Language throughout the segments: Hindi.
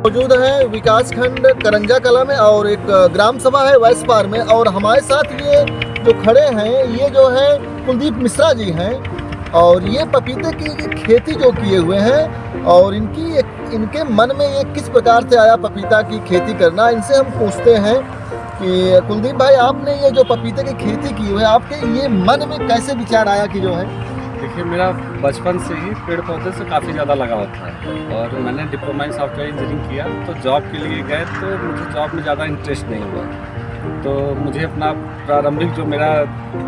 मौजूद है विकास खंड करंजा कला में और एक ग्राम सभा है वैस पार में और हमारे साथ ये जो खड़े हैं, ये जो है कुलदीप मिश्रा जी हैं और ये पपीते की खेती जो किए हुए हैं और इनकी एक, इनके मन में ये किस प्रकार से आया पपीता की खेती करना, इनसे हम पूछते हैं कि, कुलदीप भाई, आपने ये जो पपीते की खेती की हुई है, आपके ये मन में कैसे विचार आया कि जो है? देखिए, मेरा बचपन से ही पेड़ पौधे से काफ़ी ज़्यादा लगाव था और मैंने डिप्लोमा इन सॉफ्टवेयर इंजीनियरिंग किया। तो जॉब के लिए गए तो मुझे जॉब में ज़्यादा इंटरेस्ट नहीं हुआ। तो मुझे अपना प्रारंभिक जो मेरा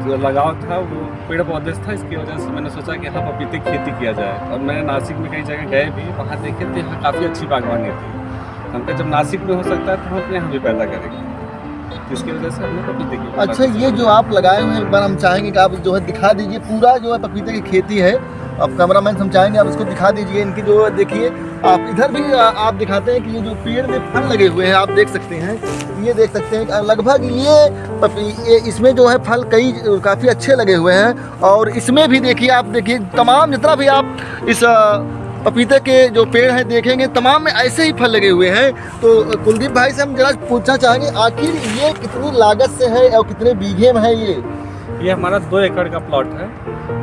जो लगाव था, वो पेड़ पौधे से था। इसकी वजह से मैंने सोचा कि हाँ पपीते की खेती किया जाए। और मैंने नासिक में कई जगह गए भी, वहाँ देखे तो यहाँ काफ़ी अच्छी बागवानी थी हम जब नासिक में हो सकता है तो हम अपने यहाँ भी पैदा करेंगे। वजह से हमने पपीते की अच्छा ये जो आप लगाए हुए हैं एक बार हम चाहेंगे कि आप जो है दिखा दीजिए पूरा जो है पपीते की खेती है। अब कैमरामैन हम चाहेंगे आप इसको दिखा दीजिए इनकी जो देखिए आप इधर भी आप दिखाते हैं कि ये जो पेड़ में फल लगे हुए हैं आप देख सकते हैं। ये देख सकते हैं लगभग ये पपी ये इसमें जो है फल कई काफ़ी अच्छे लगे हुए हैं। और इसमें भी देखिए आप देखिए तमाम जितना भी आप इस पपीते के जो पेड़ हैं, देखेंगे, तमाम में ऐसे ही फल लगे हुए हैं। तो कुलदीप भाई से हम जरा पूछना चाहेंगे, आखिर ये कितनी लागत से है और कितने बीघे में है ये? ये हमारा दो एकड़ का प्लॉट है।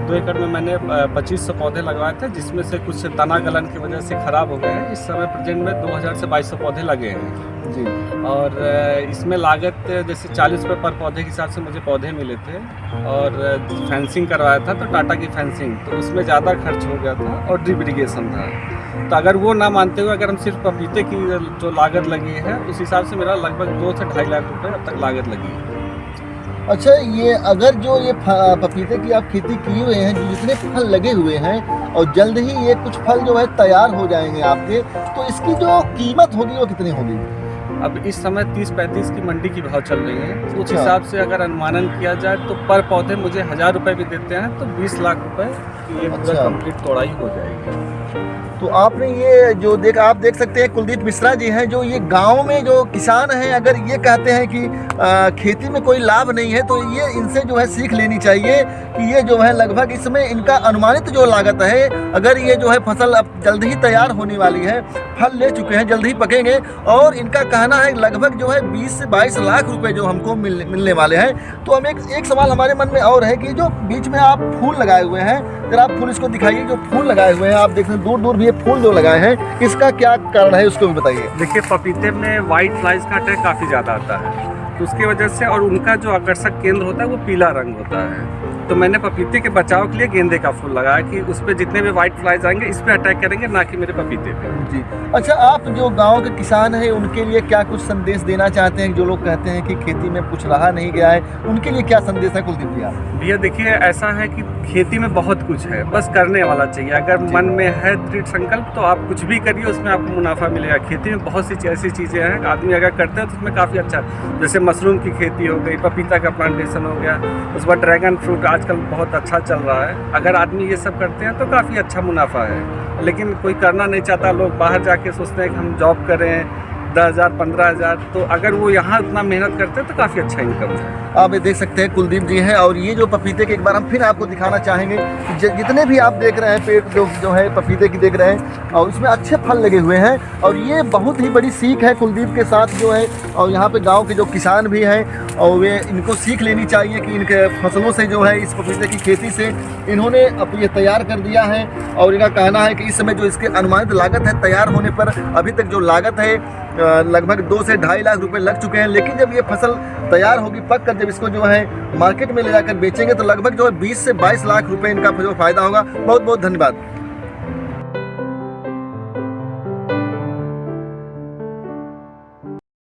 दो एकड़ में मैंने पच्चीस सौ पौधे लगवाए थे जिसमें से कुछ तना गलन की वजह से ख़राब हो गए हैं। इस समय प्रेजेंट में 2000 से 2200 पौधे लगे हैं। जी। और इसमें लागत जैसे 40 रुपये पर पौधे के हिसाब से मुझे पौधे मिले थे। और फेंसिंग करवाया था तो टाटा की फेंसिंग तो उसमें ज़्यादा खर्च हो गया था और ड्रिप इरीगेशन था। तो अगर वो ना मानते हुए अगर हम सिर्फ़ पपीते की जो लागत लगी है उस हिसाब से मेरा लगभग दो से ढाई लाख रुपये अब तक लागत लगी है। अच्छा ये अगर जो ये पपीते की आप खेती किए हुए हैं जो जितने फल लगे हुए हैं और जल्द ही ये कुछ फल जो है तैयार हो जाएँगे आपके तो इसकी जो कीमत होगी वो कितनी होगी? अब इस समय 30-35 की मंडी की भाव चल रही है। उस हिसाब से अगर अनुमानन किया जाए तो पर पौधे मुझे हज़ार रुपए भी देते हैं तो 20 लाख रुपए की ये पूरा अच्छा। कंप्लीट तोड़ाई हो जाएगी तो आपने ये जो देख आप देख सकते हैं कुलदीप मिश्रा जी हैं जो ये गाँव में जो किसान हैं अगर ये कहते हैं कि आ, खेती में कोई लाभ नहीं है तो ये इनसे जो है सीख लेनी चाहिए कि ये जो है लगभग इसमें इनका अनुमानित जो लागत है अगर ये जो है फ़सल अब जल्द ही तैयार होने वाली है फल ले चुके हैं जल्द ही पकेंगे और इनका कहना है लगभग जो है 20 से 22 लाख रुपये जो हमको मिल, मिलने वाले हैं तो हम एक एक सवाल हमारे मन में और है कि जो बीच में आप फूल लगाए हुए हैं जरा आप फूल इसको दिखाइए, जो फूल लगाए हुए हैं, आप देख रहे हैं दूर दूर भी ये फूल जो लगाए हैं, इसका क्या कारण है, उसको भी बताइए। देखिए, पपीते में व्हाइट फ्लाइज का अटैक काफ़ी ज़्यादा आता है। तो उसकी वजह से और उनका जो आकर्षक केंद्र होता है, वो पीला रंग होता है। तो मैंने पपीते के बचाव के लिए गेंदे का फूल लगाया कि उस पर जितने भी व्हाइट फ्लाइज आएँगे इस पर अटैक करेंगे ना कि मेरे पपीते पे। जी। अच्छा आप जो गाँव के किसान हैं उनके लिए क्या कुछ संदेश देना चाहते हैं? जो लोग कहते हैं कि खेती में कुछ रहा नहीं गया है उनके लिए क्या संदेश है कुलदीप जी भैया देखिए ऐसा है कि खेती में बहुत कुछ है बस करने वाला चाहिए। अगर मन में है दृढ़ संकल्प तो आप कुछ भी करिए उसमें आपको मुनाफा मिलेगा। खेती में बहुत सी ऐसी चीज़ें हैं आदमी अगर करते हैं तो उसमें काफ़ी अच्छा जैसे मशरूम की खेती हो गई पपीता का प्लांटेशन हो गया उसके बाद ड्रैगन फ्रूट आजकल बहुत अच्छा चल रहा है। अगर आदमी ये सब करते हैं तो काफ़ी अच्छा मुनाफा है। लेकिन कोई करना नहीं चाहता, लोग बाहर जाके सोचते हैं कि हम जॉब करें दस हज़ार, पंद्रह हज़ार तो अगर वो यहाँ इतना मेहनत करते तो काफ़ी अच्छा इनकम है। आप ये देख सकते हैं, कुलदीप जी हैं, और ये जो पपीते के एक बार हम फिर आपको दिखाना चाहेंगे जितने भी आप देख रहे हैं पेड़ जो जो है पपीते की देख रहे हैं, और इसमें अच्छे फल लगे हुए हैं, और ये बहुत ही बड़ी सीख है कुलदीप के साथ जो है, और यहाँ पे गाँव के जो किसान भी हैं, और वे इनको सीख लेनी चाहिए कि इनके फ़सलों से जो है, इस पपीते की खेती से इन्होंने अब ये तैयार कर दिया है, और इनका कहना है कि इस समय जो इसके अनुमानित लागत है, तैयार होने पर अभी तक जो लागत है लगभग दो से ढाई लाख रुपए लग चुके हैं। लेकिन जब ये फ़सल तैयार होगी पक कर जब इसको जो है मार्केट में ले जाकर बेचेंगे तो लगभग जो है 20 से 22 लाख रुपए इनका जो फ़ायदा होगा। बहुत बहुत धन्यवाद।